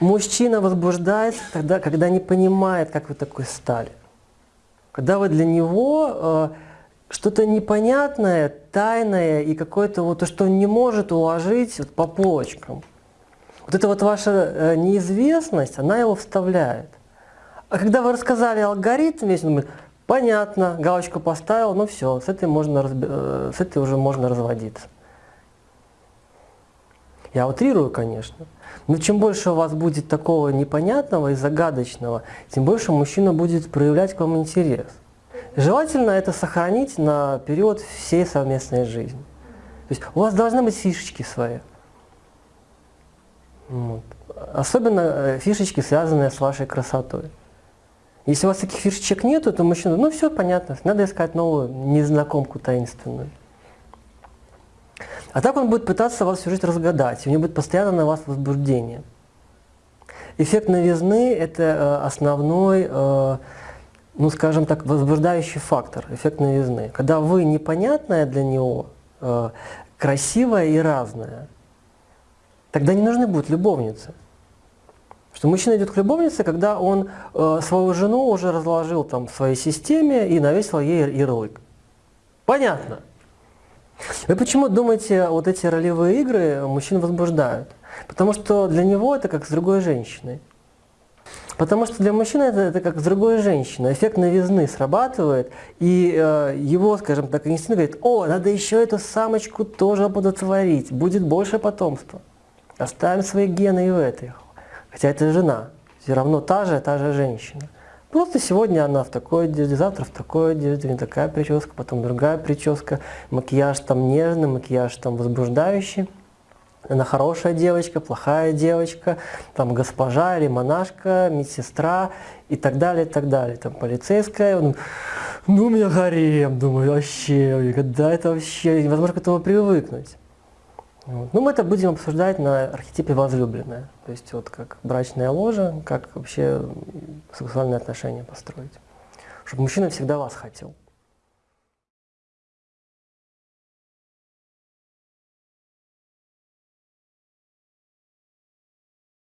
Мужчина возбуждается тогда, когда не понимает, как вы такой стали. Когда вы для него э, что-то непонятное, тайное и какое-то вот то, что он не может уложить вот, по полочкам. Вот эта вот ваша э, неизвестность, она его вставляет. А когда вы рассказали алгоритм, весь он думает, понятно, галочку поставил, ну все, с этой, можно, э, с этой уже можно разводиться. Я утрирую, конечно. Но чем больше у вас будет такого непонятного и загадочного, тем больше мужчина будет проявлять к вам интерес. Желательно это сохранить на период всей совместной жизни. То есть у вас должны быть фишечки свои. Вот. Особенно э, фишечки, связанные с вашей красотой. Если у вас таких фишечек нету, то мужчина, ну все понятно, надо искать новую незнакомку таинственную. А так он будет пытаться вас всю жизнь разгадать, у него будет постоянно на вас возбуждение. Эффект новизны – это э, основной, э, ну скажем так, возбуждающий фактор, эффект новизны. Когда вы непонятная для него, э, красивая и разная, тогда не нужны будут любовницы. Что мужчина идет к любовнице, когда он свою жену уже разложил там в своей системе и навесил ей ярлык. Понятно. Вы почему думаете, вот эти ролевые игры мужчин возбуждают? Потому что для него это как с другой женщиной. Потому что для мужчины это, это как с другой женщиной. Эффект новизны срабатывает, и э, его, скажем так, инстинкт говорит, о, надо еще эту самочку тоже оплодотворить, будет больше потомства. Оставим свои гены и в этой. Хотя это жена, все равно та же, та же женщина. Просто сегодня она в такой одежде, завтра в такой одежде, такая прическа, потом другая прическа, макияж там нежный, макияж там возбуждающий. Она хорошая девочка, плохая девочка, там госпожа или монашка, медсестра и так далее, и так далее. Там полицейская, он, ну у меня гарем, думаю, вообще, когда это вообще, невозможно к этому привыкнуть. Вот. Ну, мы это будем обсуждать на архетипе возлюбленная, то есть вот как брачная ложа, как вообще сексуальные отношения построить, чтобы мужчина всегда вас хотел.